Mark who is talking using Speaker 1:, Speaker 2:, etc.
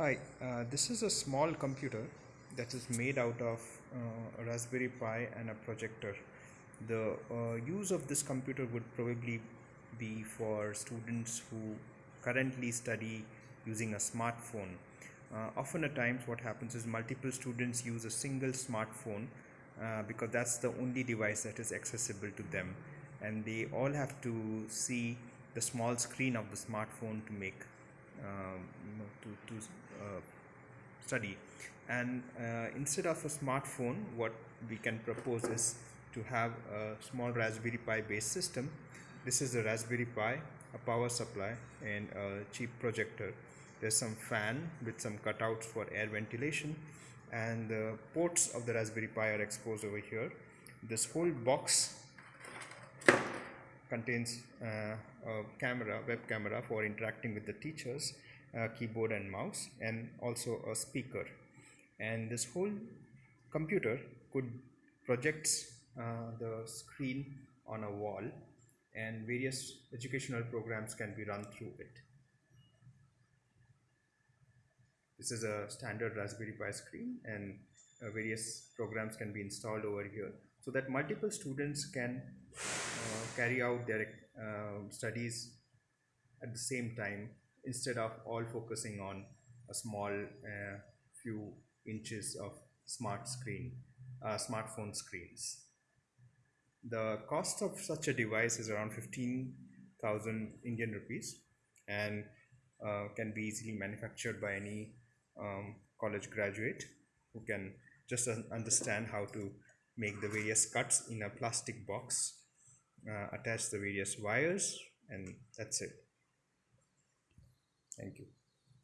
Speaker 1: Hi, uh, this is a small computer that is made out of uh, a Raspberry Pi and a projector. The uh, use of this computer would probably be for students who currently study using a smartphone. Uh, often at times what happens is multiple students use a single smartphone uh, because that's the only device that is accessible to them and they all have to see the small screen of the smartphone to make um, study. And uh, instead of a smartphone what we can propose is to have a small raspberry pi based system. This is a raspberry pi a power supply and a cheap projector. There's some fan with some cutouts for air ventilation. And the ports of the raspberry pi are exposed over here. This whole box contains uh, a camera, web camera for interacting with the teachers, uh, keyboard and mouse, and also a speaker. And this whole computer could project uh, the screen on a wall and various educational programs can be run through it. This is a standard Raspberry Pi screen and uh, various programs can be installed over here so that multiple students can uh, carry out their uh, studies at the same time instead of all focusing on a small uh, few inches of smart screen uh, smartphone screens. The cost of such a device is around 15,000 Indian rupees and uh, can be easily manufactured by any um, college graduate who can just understand how to make the various cuts in a plastic box uh, attach the various wires and that's it thank you